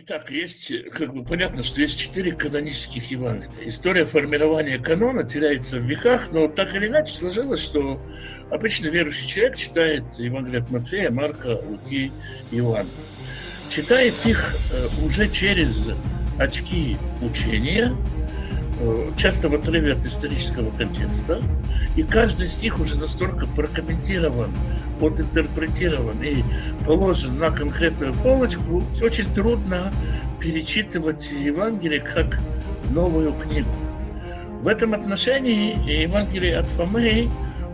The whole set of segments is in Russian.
Итак, есть, как бы понятно, что есть четыре канонических Евангелия. История формирования канона теряется в веках, но так или иначе сложилось, что обычно верующий человек читает Евангелие от Матфея, Марка, Луки Иоанна. Читает их э, уже через очки учения, часто в отрыве от исторического контекста, и каждый стих уже настолько прокомментирован, интерпретирован и положен на конкретную полочку, очень трудно перечитывать Евангелие как новую книгу. В этом отношении Евангелие от Фомы,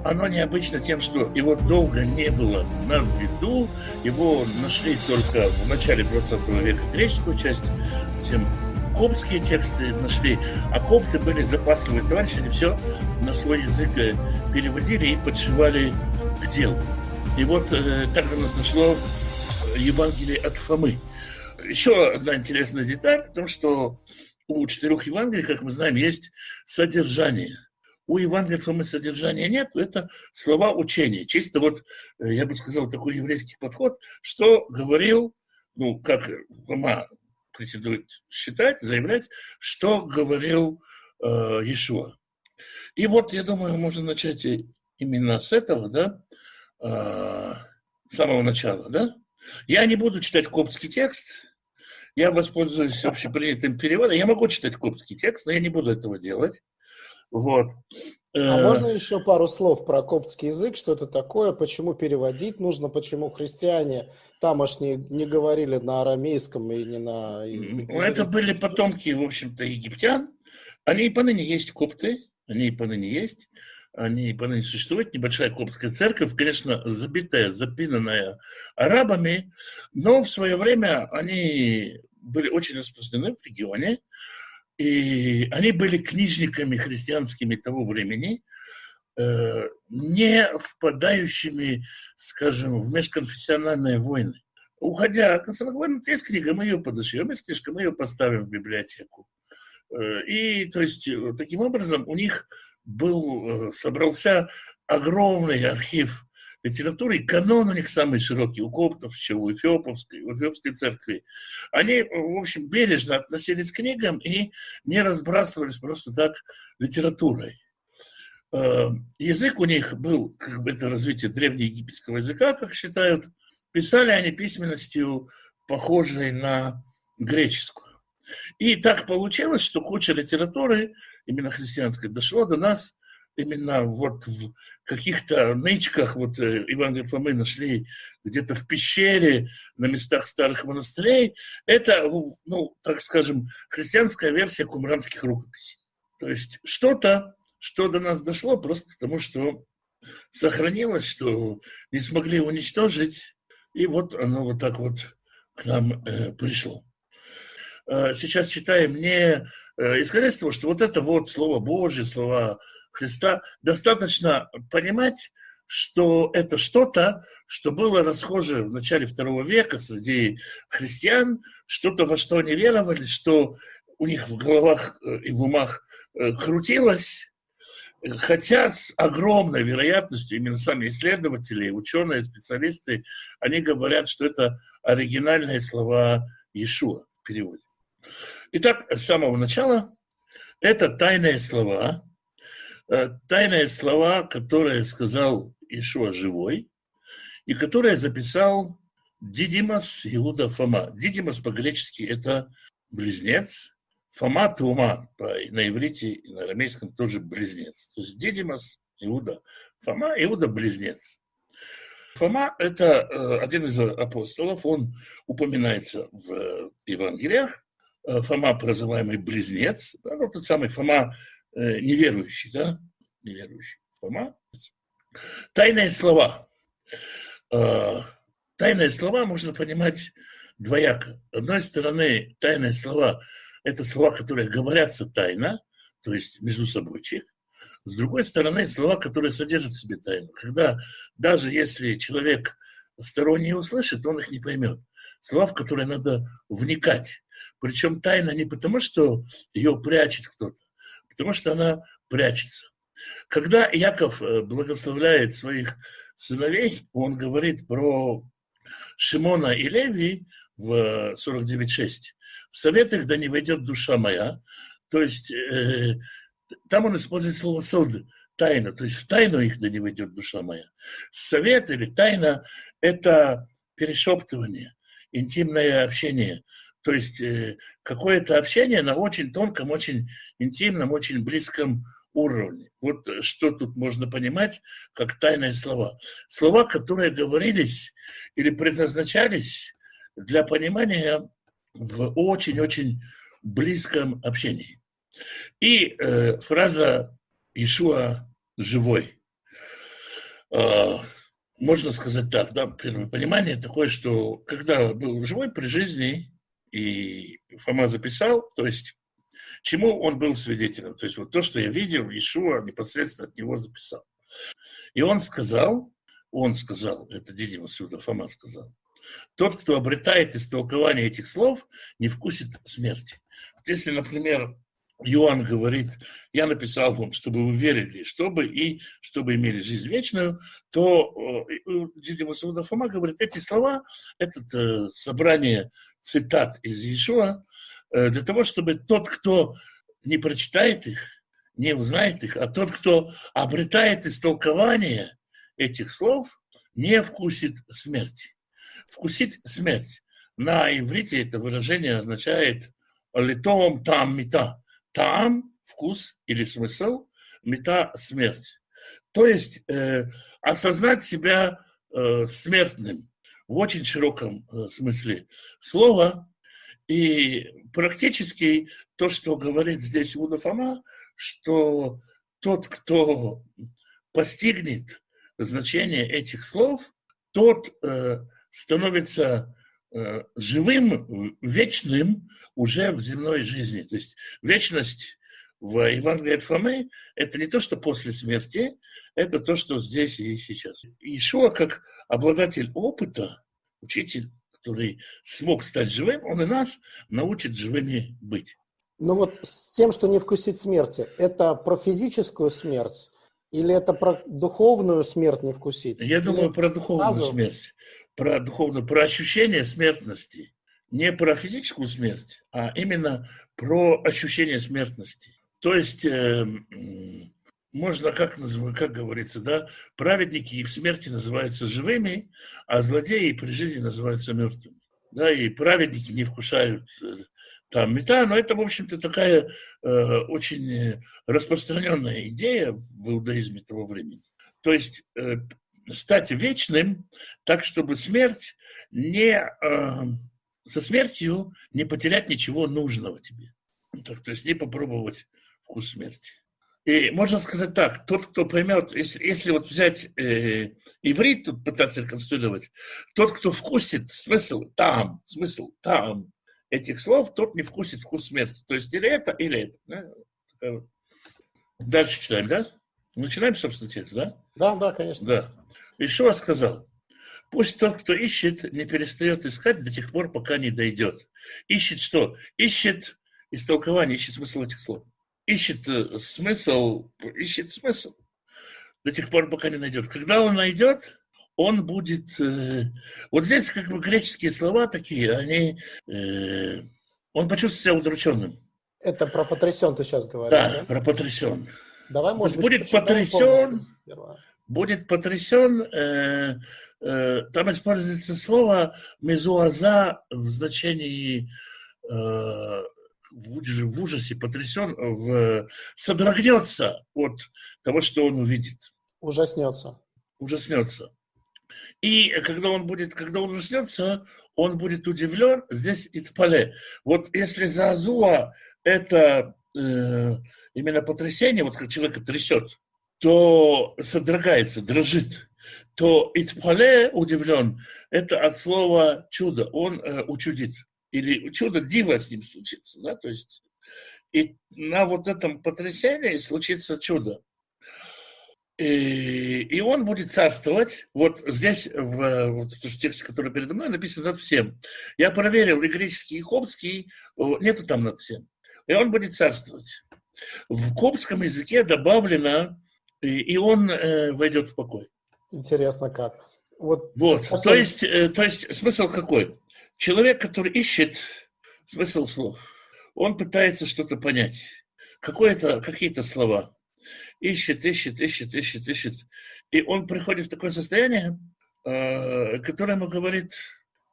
оно необычно тем, что его долго не было на виду, его нашли только в начале 20 века греческую часть, затем коптские тексты нашли, а копты были запасливые товарищи, они все на свой язык переводили и подшивали к делу. И вот э, так у нас дошло Евангелие от Фомы. Еще одна интересная деталь в том, что у четырех Евангелий, как мы знаем, есть содержание. У Евангелия Фомы содержания нет, это слова учения. Чисто вот, э, я бы сказал, такой еврейский подход, что говорил, ну, как Фома претендует считать, заявлять, что говорил э, Иешуа. И вот, я думаю, можно начать именно с этого, да, э, самого начала, да? Я не буду читать коптский текст, я воспользуюсь общепринятым переводом. Я могу читать коптский текст, но я не буду этого делать. Вот. А э, можно еще пару слов про коптский язык, что это такое, почему переводить нужно, почему христиане тамошние не говорили на арамейском и не на... Это были потомки, в общем-то, египтян. Они и поныне есть копты, они и поныне есть. Они поныне существуют, небольшая коптская церковь, конечно, забитая, запинанная арабами, но в свое время они были очень распространены в регионе, и они были книжниками христианскими того времени, э, не впадающими, скажем, в межконфессиональные войны. Уходя от национальных есть книга, мы ее подошьем, есть книжка, мы ее поставим в библиотеку. Э, и, то есть, таким образом, у них был, э, собрался огромный архив литературы, и канон у них самый широкий, у коптов, еще у Эфиоповской, у Эфиопской церкви. Они, в общем, бережно относились к книгам и не разбрасывались просто так литературой. Э, язык у них был, как бы это развитие древнеегипетского языка, как считают. Писали они письменностью, похожей на греческую. И так получилось, что куча литературы именно христианское, дошло до нас именно вот в каких-то нычках, вот э, Иван говорит, мы нашли где-то в пещере, на местах старых монастырей, это, ну, так скажем, христианская версия кумранских рукописей. То есть что-то, что до нас дошло, просто потому что сохранилось, что не смогли уничтожить, и вот оно вот так вот к нам э, пришло. Э, сейчас читаем не Э, исходя из того, что вот это вот Слово Божье, слова Христа, достаточно понимать, что это что-то, что было расхоже в начале второго века среди христиан, что-то, во что они веровали, что у них в головах э, и в умах э, крутилось, хотя с огромной вероятностью именно сами исследователи, ученые, специалисты, они говорят, что это оригинальные слова Иешуа в переводе. Итак, с самого начала это тайные слова, тайные слова, которые сказал Ишуа живой, и которые записал Дидимас Иуда Фома. Дидимас по-гречески это близнец, Фома Тума на иврите и на арамейском тоже близнец. То есть Дидимас, Иуда, Фома, Иуда близнец. Фома – это э, один из апостолов, он упоминается в Евангелиях, Э, Фома, прозываемый близнец, ну, тот самый Фома э, неверующий, да, неверующий Фома. Тайные слова. Э, тайные слова можно понимать двояко. С одной стороны, тайные слова – это слова, которые говорятся тайно, то есть между собойчик. С другой стороны, слова, которые содержат в себе тайну. Когда даже если человек сторонний услышит, он их не поймет. Слова, в которые надо вникать. Причем тайна не потому, что ее прячет кто-то, потому что она прячется. Когда Яков э, благословляет своих сыновей, он говорит про Шимона и Леви, в 49.6. В советах да не войдет душа моя. То есть э, там он использует слово сод, тайна. То есть в тайну их да не войдет душа моя. Совет или тайна – это перешептывание, интимное общение. То есть э, какое-то общение на очень тонком, очень интимном, очень близком уровне. Вот что тут можно понимать как тайные слова. Слова, которые говорились или предназначались для понимания в очень-очень близком общении. И э, фраза «Ишуа живой». Э, можно сказать так, да, понимание такое, что когда был живой при жизни, и Фома записал, то есть чему он был свидетелем. То есть вот то, что я видел, Ишуа непосредственно от него записал. И он сказал, он сказал, это Дидима Сюда, Фома сказал, тот, кто обретает истолкование этих слов, не вкусит смерти. Вот если, например, Иоанн говорит, я написал вам, чтобы вы верили, чтобы и чтобы имели жизнь вечную, то Дидима Суда Фома говорит, эти слова, это э, собрание цитат из Иешуа, Э, для того, чтобы тот, кто не прочитает их, не узнает их, а тот, кто обретает истолкование этих слов, не вкусит смерти. Вкусить смерть. На иврите это выражение означает литом там мета. Там – вкус или смысл, мета – смерть. То есть э, осознать себя э, смертным в очень широком э, смысле слова и практически то, что говорит здесь Иуда Фома, что тот, кто постигнет значение этих слов, тот э, становится э, живым, вечным уже в земной жизни. То есть вечность в Евангелии от Фомы – это не то, что после смерти, это то, что здесь и сейчас. Ишуа, как обладатель опыта, учитель который смог стать живым, он и нас научит живыми быть. Ну вот с тем, что не вкусить смерти, это про физическую смерть или это про духовную смерть не вкусить? Я или думаю, про духовную сразу? смерть, про духовную, про ощущение смертности. Не про физическую смерть, а именно про ощущение смертности. То есть э, можно, как, как говорится, да, праведники и в смерти называются живыми, а злодеи при жизни называются мертвыми. Да, и праведники не вкушают э, там мета, но это, в общем-то, такая э, очень распространенная идея в иудаизме того времени. То есть э, стать вечным так, чтобы смерть не... Э, со смертью не потерять ничего нужного тебе. Так, то есть не попробовать вкус смерти. И можно сказать так, тот, кто поймет, если, если вот взять э, иврит, тут пытаться реконструировать, тот, кто вкусит смысл там, смысл там этих слов, тот не вкусит вкус смерти. То есть или это, или это. Да? Дальше читаем, да? Начинаем, собственно, текст, да? Да, да, конечно. Да. Ишуа сказал, пусть тот, кто ищет, не перестает искать до тех пор, пока не дойдет. Ищет что? Ищет истолкование, ищет смысл этих слов ищет э, смысл, ищет смысл до тех пор, пока не найдет. Когда он найдет, он будет... Э, вот здесь как бы греческие слова такие, они... Э, он почувствует себя удрученным. Это про потрясен ты сейчас говоришь, да? Да, про потрясен. Давай, может быть, будет потрясен, будет потрясен, э, э, там используется слово мезуаза в значении э, в ужасе потрясен, в, содрогнется от того, что он увидит. Ужаснется. Ужаснется. И когда он будет, когда он ужаснется, он будет удивлен, здесь Ицпале. Вот если за Азуа это э, именно потрясение, вот как человека трясет, то содрогается, дрожит, то Ицпале удивлен, это от слова чудо, он э, учудит или чудо дива с ним случится, да, то есть и на вот этом потрясении случится чудо. И, и он будет царствовать. Вот здесь, в, вот в тексте, который передо мной, написано над всем. Я проверил и греческий, и коптский, нету там над всем. И он будет царствовать. В коптском языке добавлено, и, и он э, войдет в покой. Интересно как. Вот, вот. Совсем... то, есть, э, то есть смысл какой? Человек, который ищет смысл слов, он пытается что-то понять, какие-то слова, ищет, ищет, ищет, ищет, ищет, и он приходит в такое состояние, э, которое ему говорит,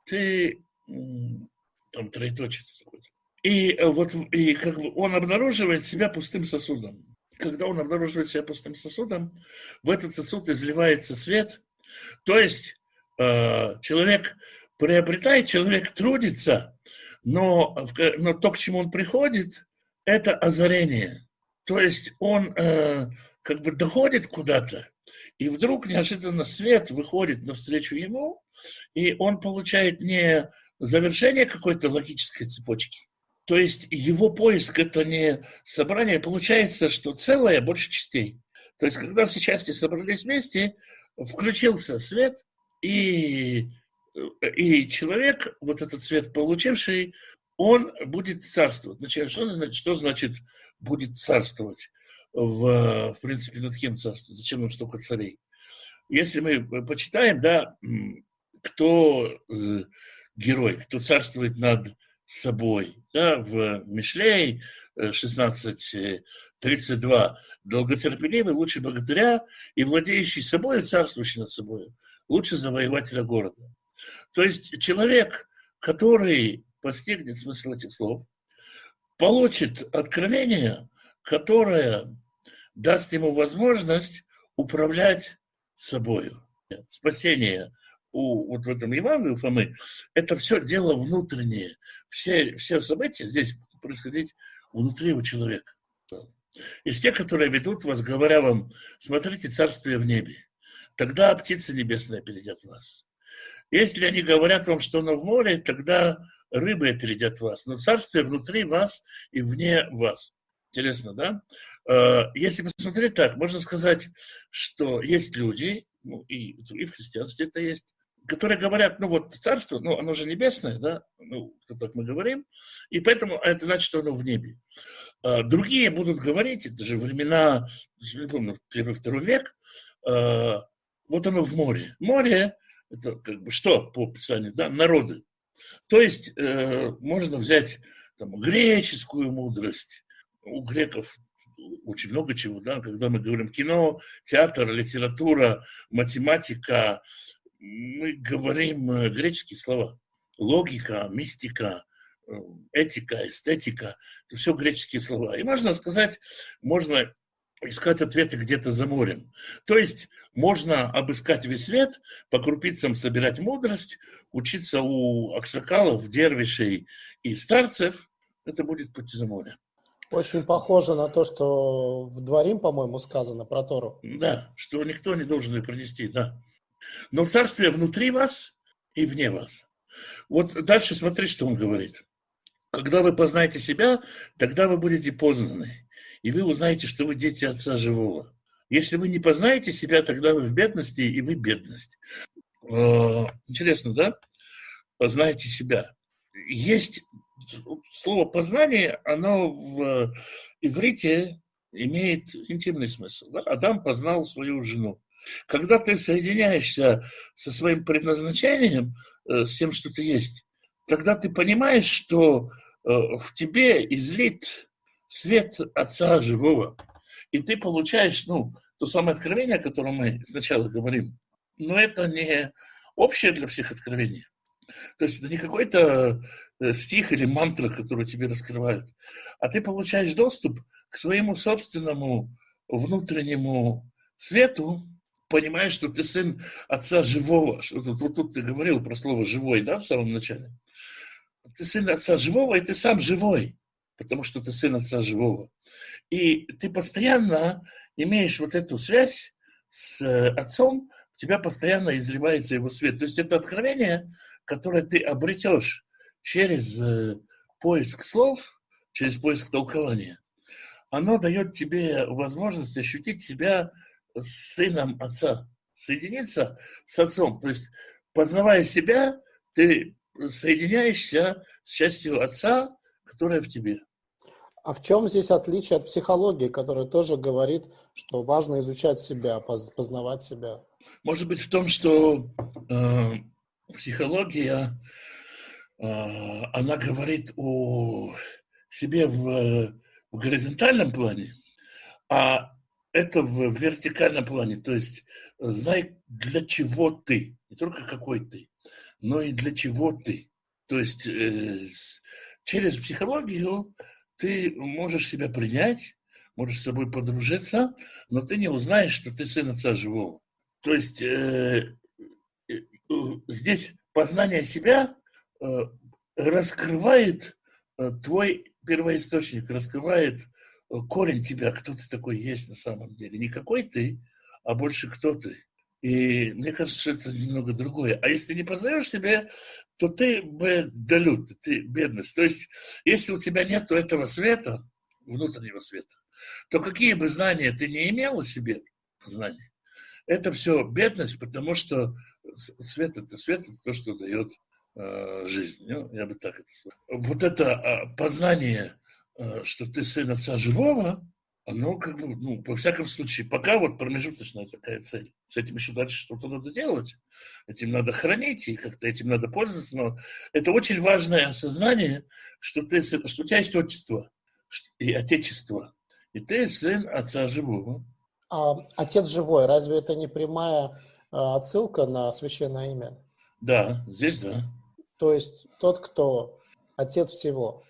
ты там троеточие какое-то. И вот и как бы он обнаруживает себя пустым сосудом. Когда он обнаруживает себя пустым сосудом, в этот сосуд изливается свет. То есть э, человек приобретает, человек трудится, но, но то, к чему он приходит, это озарение. То есть он э, как бы доходит куда-то, и вдруг неожиданно свет выходит навстречу ему, и он получает не завершение какой-то логической цепочки, то есть его поиск – это не собрание, получается, что целое больше частей. То есть когда все части собрались вместе, включился свет, и, и человек, вот этот свет получивший, он будет царствовать. Значит, что, значит, что значит будет царствовать? В, в принципе, над кем царствовать? Зачем нам столько царей? Если мы почитаем, да, кто э, герой, кто царствует над собой. Да, в Мишлей 16.32 э, долготерпеливый, лучше богатыря и владеющий собой, царствующий над собой, лучше завоевателя города. То есть человек, который постигнет смысл этих слов, получит откровение, которое даст ему возможность управлять собою. Спасение у, вот в этом Евангелии у Фомы, это все дело внутреннее. Все, все события здесь происходить внутри у человека. Из тех, которые ведут вас, говоря вам, смотрите царствие в небе, тогда птицы небесные опередят вас. Если они говорят вам, что оно в море, тогда рыбы опередят вас. Но царствие внутри вас и вне вас. Интересно, да? Э, если посмотреть так, можно сказать, что есть люди, ну, и, и в христианстве это есть, которые говорят, ну вот царство, ну оно же небесное, да, ну, так мы говорим, и поэтому это значит, что оно в небе. А, другие будут говорить, это же времена, не помню, первый-второй век, а, вот оно в море. Море, это как бы что по описанию, да, народы. То есть э, можно взять там, греческую мудрость, у греков очень много чего, да, когда мы говорим кино, театр, литература, математика, мы говорим э, греческие слова. Логика, мистика, э, этика, эстетика – это все греческие слова. И можно сказать, можно искать ответы где-то за морем. То есть можно обыскать весь свет, по крупицам собирать мудрость, учиться у аксакалов, дервишей и старцев. Это будет пути за море. Очень похоже на то, что в Дворим, по-моему, сказано про Тору. Да, что никто не должен ее принести, да. Но царствие внутри вас и вне вас. Вот дальше смотри, что он говорит. Когда вы познаете себя, тогда вы будете познаны. И вы узнаете, что вы дети Отца Живого. Если вы не познаете себя, тогда вы в бедности, и вы бедность. А, интересно, да? Познайте себя. Есть слово «познание», оно в иврите имеет интимный смысл. Да? Адам познал свою жену. Когда ты соединяешься со своим предназначением, э, с тем, что ты есть, тогда ты понимаешь, что э, в тебе излит свет Отца Живого. И ты получаешь, ну, то самое откровение, о котором мы сначала говорим. Но это не общее для всех откровение. То есть это не какой-то э, стих или мантра, который тебе раскрывают, а ты получаешь доступ к своему собственному внутреннему свету, понимаешь, что ты сын отца живого. Что тут, вот тут ты говорил про слово «живой», да, в самом начале? Ты сын отца живого, и ты сам живой, потому что ты сын отца живого. И ты постоянно имеешь вот эту связь с э, отцом, у тебя постоянно изливается его свет. То есть это откровение, которое ты обретешь через э, поиск слов, через поиск толкования. Оно дает тебе возможность ощутить себя сыном отца, соединиться с отцом. То есть, познавая себя, ты соединяешься с частью отца, которая в тебе. А в чем здесь отличие от психологии, которая тоже говорит, что важно изучать себя, познавать себя? Может быть в том, что э, психология она говорит о себе в, в горизонтальном плане, а это в вертикальном плане. То есть знай, для чего ты, не только какой ты, но и для чего ты. То есть э, через психологию ты можешь себя принять, можешь с собой подружиться, но ты не узнаешь, что ты сын отца живого. То есть э, э, здесь познание себя э, раскрывает э, твой первоисточник, раскрывает э, корень тебя, кто ты такой есть на самом деле. Не какой ты, а больше кто ты. И мне кажется, что это немного другое. А если не познаешь себя, то ты бедолют, ты бедность. То есть, если у тебя нет этого света, внутреннего света, то какие бы знания ты не имел о себе, знания, это все бедность, потому что свет это свет, это то, что дает э, жизнь. Ну, я бы так это сказал. Вот это э, познание, э, что ты сын отца живого, оно как бы, ну, во всяком случае, пока вот промежуточная такая цель. С этим еще дальше что-то надо делать. Этим надо хранить, и как-то этим надо пользоваться. Но это очень важное осознание, что, ты, что у тебя есть отчество и отечество. И ты сын отца живого. А отец живой, разве это не прямая а, отсылка на священное имя? Да, здесь да. То есть тот, кто отец всего.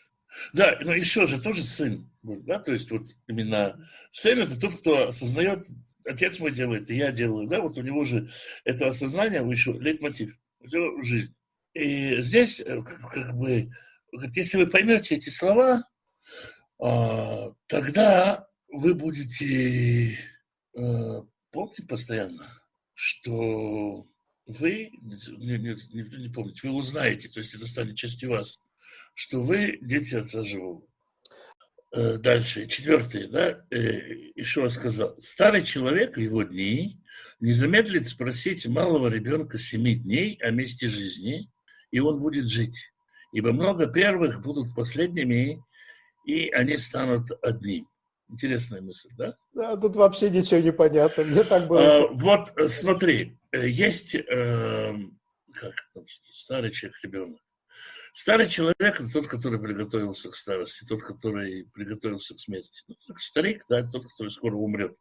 Да, но еще же тоже сын. Да? То есть вот именно сын это тот, кто осознает, отец мой делает, и я делаю. Да? Вот у него же это осознание, еще лейтмотив, жизнь. И здесь э, как бы, если вы поймете эти слова, а, тогда вы будете э, помнить постоянно, что вы, не, не, не, не помните, вы узнаете, то есть это станет частью вас, что вы дети Отца Живого. Э, дальше, четвертое, да, э, еще раз сказал. Старый человек в его дни не замедлит спросить малого ребенка семи дней о месте жизни, и он будет жить. Ибо много первых будут последними, и они станут одним. Интересная мысль, да? Да, тут вообще ничего не понятно. Мне так было. А, вот э, смотри, есть э, как старый человек, ребенок. Старый человек – это тот, который приготовился к старости, тот, который приготовился к смерти. Ну, старик, да, тот, который скоро умрет.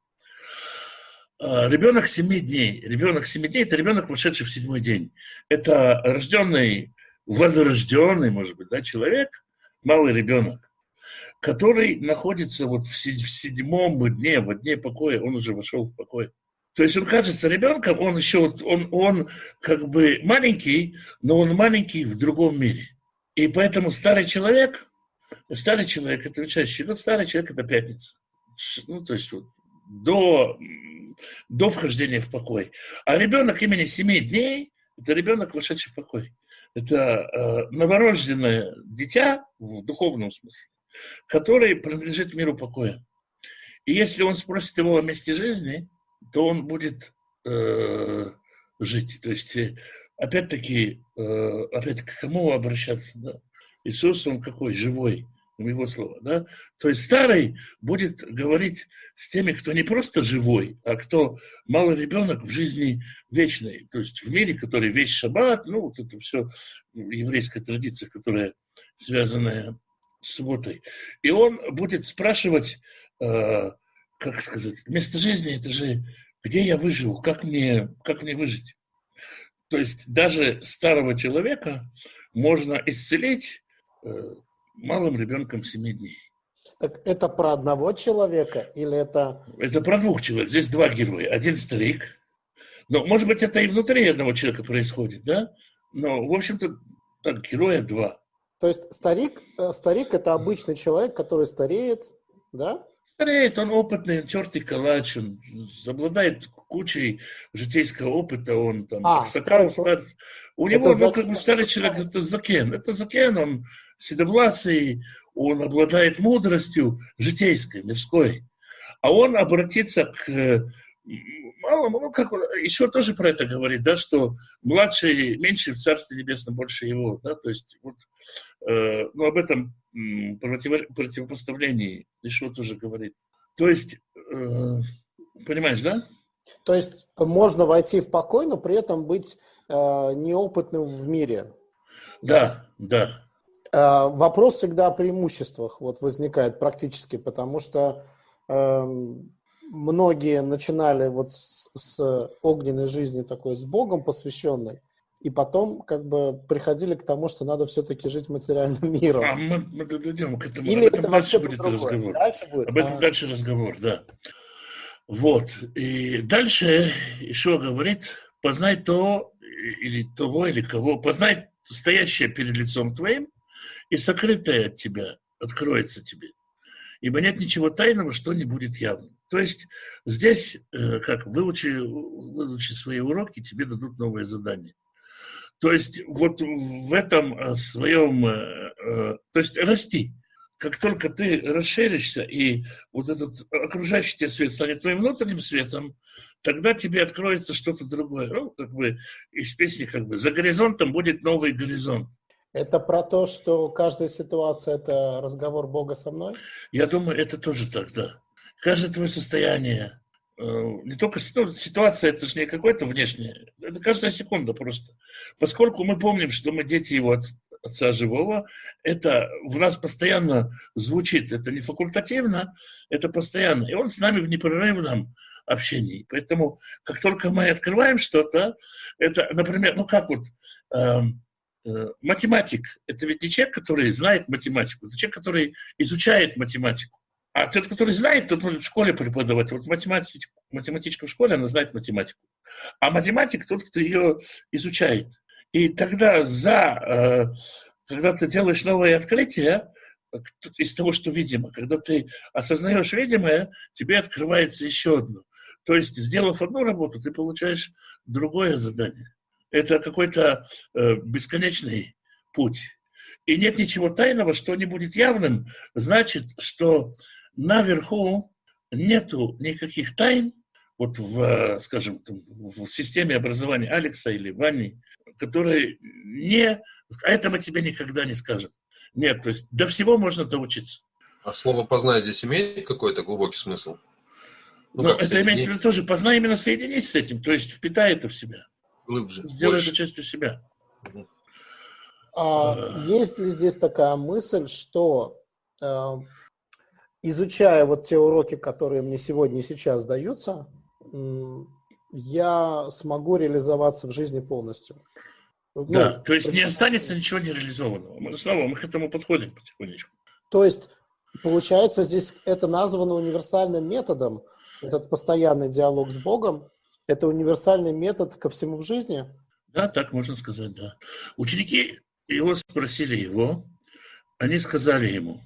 А, ребенок 7 дней. Ребенок 7 дней – это ребенок, вошедший в седьмой день. Это рожденный, возрожденный, может быть, да, человек, малый ребенок который находится вот в седьмом дне, в дне покоя, он уже вошел в покой. То есть он кажется ребенком, он еще, он, он как бы маленький, но он маленький в другом мире. И поэтому старый человек, старый человек это учащий, вот старый человек это пятница. Ну, то есть вот до, до вхождения в покой. А ребенок имени семи дней, это ребенок, вошедший в покой. Это э, новорожденное дитя в духовном смысле который принадлежит миру покоя. И если он спросит его о месте жизни, то он будет э, жить. То есть, э, опять-таки, э, опять к кому обращаться? Да? Иисус, он какой? Живой, его слова. Да? То есть старый будет говорить с теми, кто не просто живой, а кто малый ребенок в жизни вечной. То есть в мире, который весь шаббат, ну, вот это все еврейская традиция, которая связанная субботой. И он будет спрашивать, э, как сказать, место жизни это же, где я выживу, как мне, как мне выжить. То есть даже старого человека можно исцелить э, малым ребенком 7 дней. Так это про одного человека или это... Это про двух человек. Здесь два героя. Один старик. Но, может быть, это и внутри одного человека происходит, да? Но, в общем-то, так, героя два. То есть старик, э, старик это обычный человек, который стареет, да? Стареет, он опытный, тертый калач, он обладает кучей житейского опыта, он там а, стакан стар... У него, ну, как бы старый человек, это закен. Это закен, он седовласый, он обладает мудростью житейской, мирской. А он обратится к мало, ну, как он, еще тоже про это говорит, да, что младший меньше в Царстве Небесном больше его, да, то есть вот, э, ну, об этом против, противопоставлении еще тоже говорит. То есть, э, понимаешь, да? То есть можно войти в покой, но при этом быть э, неопытным в мире. Да, да. А, вопрос всегда о преимуществах вот возникает практически, потому что э, многие начинали вот с, с огненной жизни такой с Богом посвященной, и потом как бы приходили к тому, что надо все-таки жить материальным миром. А мы, мы дойдем к этому. Или Об этом это дальше будет разговор. Дальше будет? Об этом а... дальше разговор, да. Вот. И дальше Ишуа говорит, познай то, или того, или кого, познай стоящее перед лицом твоим, и сокрытое от тебя откроется тебе. Ибо нет ничего тайного, что не будет явным. То есть здесь, э, как выучи, выучи свои уроки, тебе дадут новое задание. То есть вот в этом э, своем, э, то есть расти. Как только ты расширишься, и вот этот окружающий тебя свет станет твоим внутренним светом, тогда тебе откроется что-то другое. Ну, как бы из песни как бы «За горизонтом будет новый горизонт». Это про то, что каждая ситуация – это разговор Бога со мной? Я думаю, это тоже так, да. Каждое твое состояние, э, не только ситуация, это же не какое-то внешнее, это каждая секунда просто. Поскольку мы помним, что мы дети его Отца Живого, это в нас постоянно звучит, это не факультативно, это постоянно. И он с нами в непрерывном общении. Поэтому, как только мы открываем что-то, это, например, ну как вот, э, э, математик, это ведь не человек, который знает математику, это человек, который изучает математику. А тот, который знает, тот может в школе преподавать. Вот математичка, математичка в школе, она знает математику. А математик тот, кто ее изучает. И тогда за, э, когда ты делаешь новое открытие, из того, что видимо, когда ты осознаешь видимое, тебе открывается еще одно. То есть, сделав одну работу, ты получаешь другое задание. Это какой-то э, бесконечный путь. И нет ничего тайного, что не будет явным. Значит, что наверху нету никаких тайн, вот в, э, скажем, в системе образования Алекса или Вани, которые не... А это мы тебе никогда не скажем. Нет, то есть до всего можно доучиться. А слово «познай» здесь имеет какой-то глубокий смысл? Ну, Но это имеется в виду тоже, познай именно соединить с этим, то есть впитай это в себя. Глубже. Сделай больше. это частью себя. А, а, есть ли здесь такая мысль, что э, изучая вот те уроки, которые мне сегодня и сейчас даются, я смогу реализоваться в жизни полностью? Ну, да, то есть не останется ничего нереализованного. Мы снова мы к этому подходим потихонечку. То есть, получается, здесь это названо универсальным методом, этот постоянный диалог с Богом, это универсальный метод ко всему в жизни? Да, так можно сказать, да. Ученики его спросили его, они сказали ему,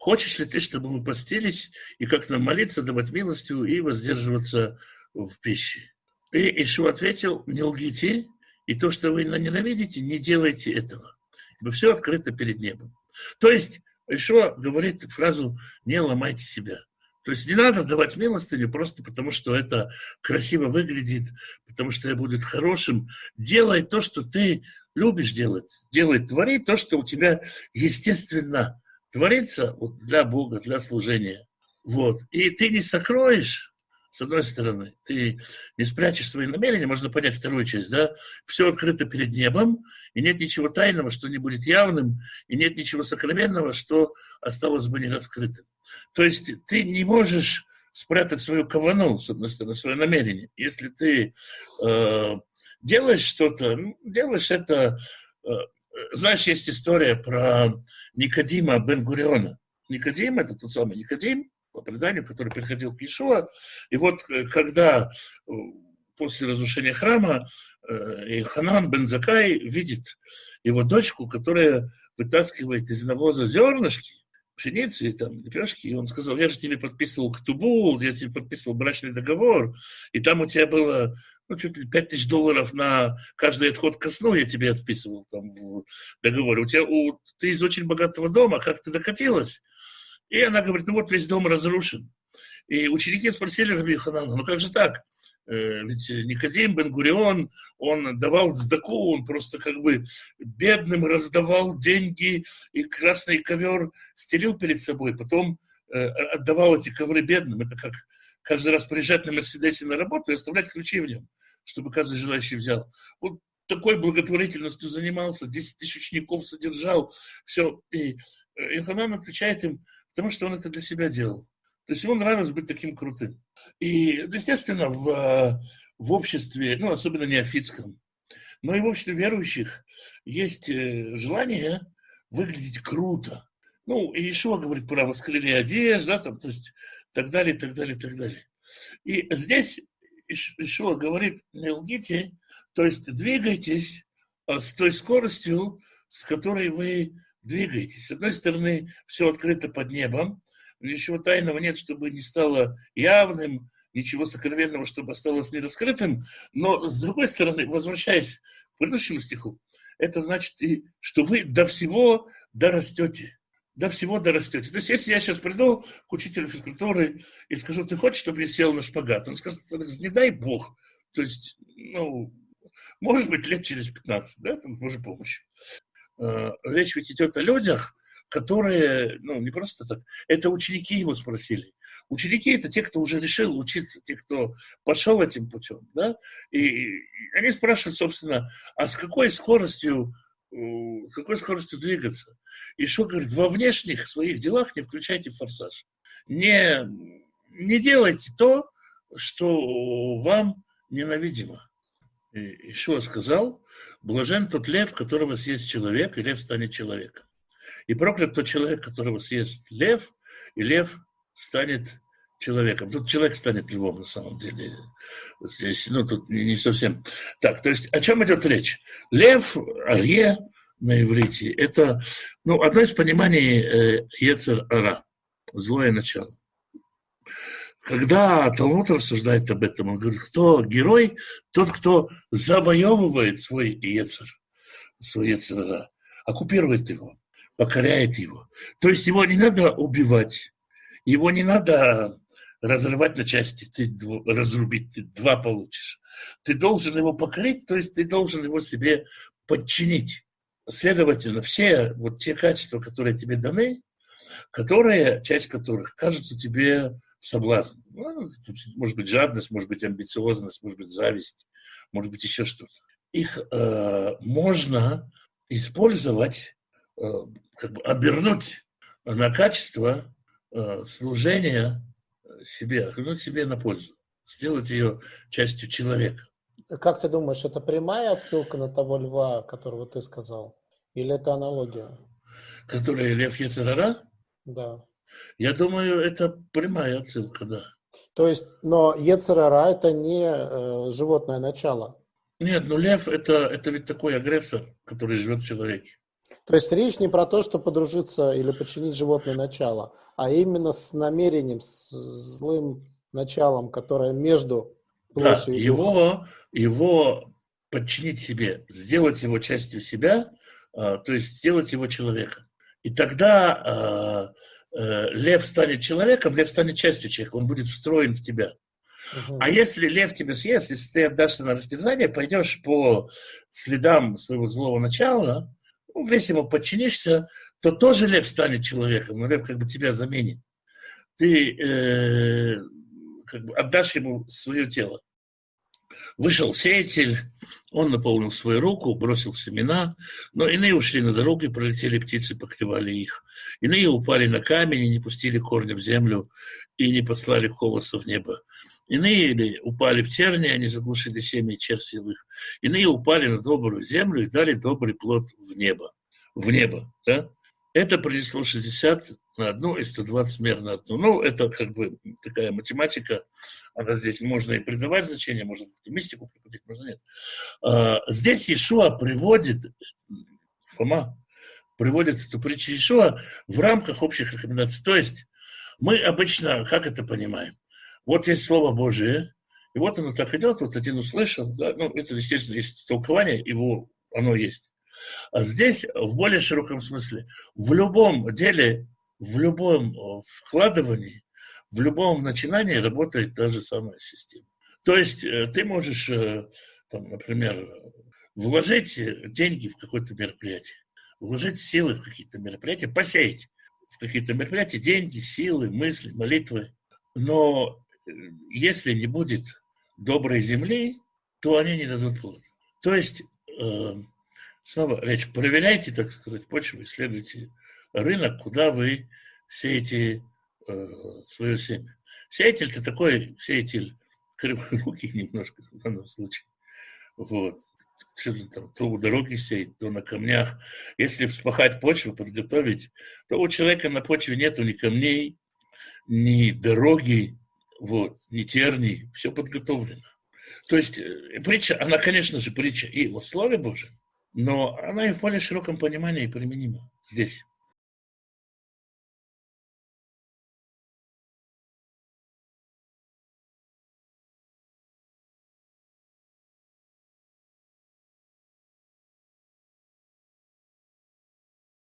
хочешь ли ты, чтобы мы постились и как нам молиться, давать милостью и воздерживаться в пище? И Ишуа ответил, не лгите, и то, что вы ненавидите, не делайте этого. Ибо все открыто перед небом. То есть Ишуа говорит фразу «не ломайте себя». То есть не надо давать милостыню просто потому, что это красиво выглядит, потому что я буду хорошим. Делай то, что ты любишь делать. Делай, твори то, что у тебя естественно творится вот, для Бога, для служения. Вот. И ты не сокроешь с одной стороны, ты не спрячешь свои намерения, можно понять вторую часть, да, все открыто перед небом, и нет ничего тайного, что не будет явным, и нет ничего сокровенного, что осталось бы не раскрытым. То есть ты не можешь спрятать свою кавану, с одной стороны, свое намерение. Если ты э, делаешь что-то, ну, делаешь это... Э, знаешь, есть история про Никодима Бен-Гуриона. Никодим, это тот самый Никодим, по преданию, который приходил к Иешуа. И вот э, когда э, после разрушения храма э, Ханан бен Закай видит его дочку, которая вытаскивает из навоза зернышки, пшеницы, там, лепешки, и он сказал, я же тебе подписывал ктубу, я тебе подписывал брачный договор, и там у тебя было ну, чуть ли 5 тысяч долларов на каждый отход ко сну я тебе отписывал там в договоре. У тебя, у, ты из очень богатого дома, как ты докатилась? И она говорит, ну вот весь дом разрушен. И ученики спросили Раби Ханана, ну как же так? Э, ведь Никодим Бен-Гурион, он давал сдаку, он просто как бы бедным раздавал деньги, и красный ковер стелил перед собой, потом э, отдавал эти ковры бедным. Это как каждый раз приезжать на Мерседесе на работу и оставлять ключи в нем, чтобы каждый желающий взял. Вот такой благотворительностью занимался, 10 тысяч учеников содержал, все. И Йоханан отвечает им, потому что он это для себя делал. То есть ему нравилось быть таким крутым. И, естественно, в, в обществе, ну, особенно неофитском, но и в обществе верующих есть э, желание выглядеть круто. Ну, и Ишуа говорит про воскрылие одежд, да, там, то есть так далее, так далее, так далее. И здесь Ишуа говорит, не лгите, то есть двигайтесь а, с той скоростью, с которой вы двигаетесь. С одной стороны, все открыто под небом, ничего тайного нет, чтобы не стало явным, ничего сокровенного, чтобы осталось нераскрытым. Но, с другой стороны, возвращаясь к предыдущему стиху, это значит, и, что вы до всего дорастете. До всего дорастете. То есть, если я сейчас приду к учителю физкультуры и скажу, ты хочешь, чтобы я сел на шпагат? Он скажет, не дай бог. То есть, ну, может быть, лет через 15, да, там, может, помощь. Э, речь ведь идет о людях, которые, ну, не просто так, это ученики его спросили. Ученики – это те, кто уже решил учиться, те, кто пошел этим путем, да, и, и они спрашивают, собственно, а с какой скоростью, с какой скоростью двигаться? И что говорит, во внешних своих делах не включайте форсаж. Не, не делайте то, что вам ненавидимо. И Ишуа сказал, блажен тот лев, которого съест человек, и лев станет человеком. И проклят тот человек, которого съест лев, и лев станет человеком. Тут человек станет львом на самом деле. Здесь, ну, тут не совсем. Так, то есть о чем идет речь? Лев, арье на иврите, это, ну, одно из пониманий э, Ецер Ара, злое начало. Когда Талмуд рассуждает об этом, он говорит, кто герой? Тот, кто завоевывает свой Ецер, свой Ецер оккупирует его покоряет его. То есть его не надо убивать, его не надо разрывать на части, ты разрубить, ты два получишь. Ты должен его покорить, то есть ты должен его себе подчинить. Следовательно, все вот те качества, которые тебе даны, которые, часть которых кажутся тебе соблазн. Ну, может быть, жадность, может быть, амбициозность, может быть, зависть, может быть, еще что-то. Их э, можно использовать Э, как бы обернуть на качество э, служения себе, обернуть себе на пользу, сделать ее частью человека. Как ты думаешь, это прямая отсылка на того льва, которого ты сказал? Или это аналогия? Которая лев Ецерара? Да. Я думаю, это прямая отсылка, да. То есть, но Ецерара это не э, животное начало. Нет, ну лев это, это ведь такой агрессор, который живет в человеке. То есть речь не про то, что подружиться или подчинить животное начало, а именно с намерением, с злым началом, которое между да, и его, его подчинить себе, сделать его частью себя, а, то есть сделать его человеком. И тогда а, э, лев станет человеком, лев станет частью человека, он будет встроен в тебя. А если лев тебя съест, если ты отдашься на растерзание, пойдешь по следам своего злого начала, ну, весь ему подчинишься, то тоже лев станет человеком, но лев как бы тебя заменит. Ты э, как бы отдашь ему свое тело. Вышел сеятель, он наполнил свою руку, бросил семена, но иные ушли на дорогу, и пролетели птицы, поклевали их. Иные упали на камень и не пустили корни в землю, и не послали колоса в небо. Иные или упали в терни, они заглушили семя их. Иные упали на добрую землю и дали добрый плод в небо. В небо, да? Это принесло 60 на одну и 120 мер на одну. Ну, это как бы такая математика. Она здесь можно и придавать значение, можно мистику прикрутить, можно нет. А, здесь Ишуа приводит, Фома приводит эту притчу Ишуа в рамках общих рекомендаций. То есть мы обычно, как это понимаем? Вот есть Слово Божие, и вот оно так идет, вот один услышал, да, ну, это, естественно, есть толкование, его, оно есть. А здесь в более широком смысле, в любом деле, в любом э, вкладывании, в любом начинании работает та же самая система. То есть э, ты можешь, э, там, например, вложить деньги в какое-то мероприятие, вложить силы в какие-то мероприятия, посеять в какие-то мероприятия деньги, силы, мысли, молитвы. Но если не будет доброй земли, то они не дадут плод. То есть э, снова речь, проверяйте, так сказать, почву, исследуйте рынок, куда вы сеете э, свое семя. Сеятель – это такой сеятель кривой немножко в данном случае. Вот. Там, то у дороги сеять, то на камнях. Если вспахать почву, подготовить, то у человека на почве нету ни камней, ни дороги, вот, ни терний, все подготовлено. То есть э, притча, она, конечно же, притча и о Слове Божьем, но она и в более широком понимании применима здесь.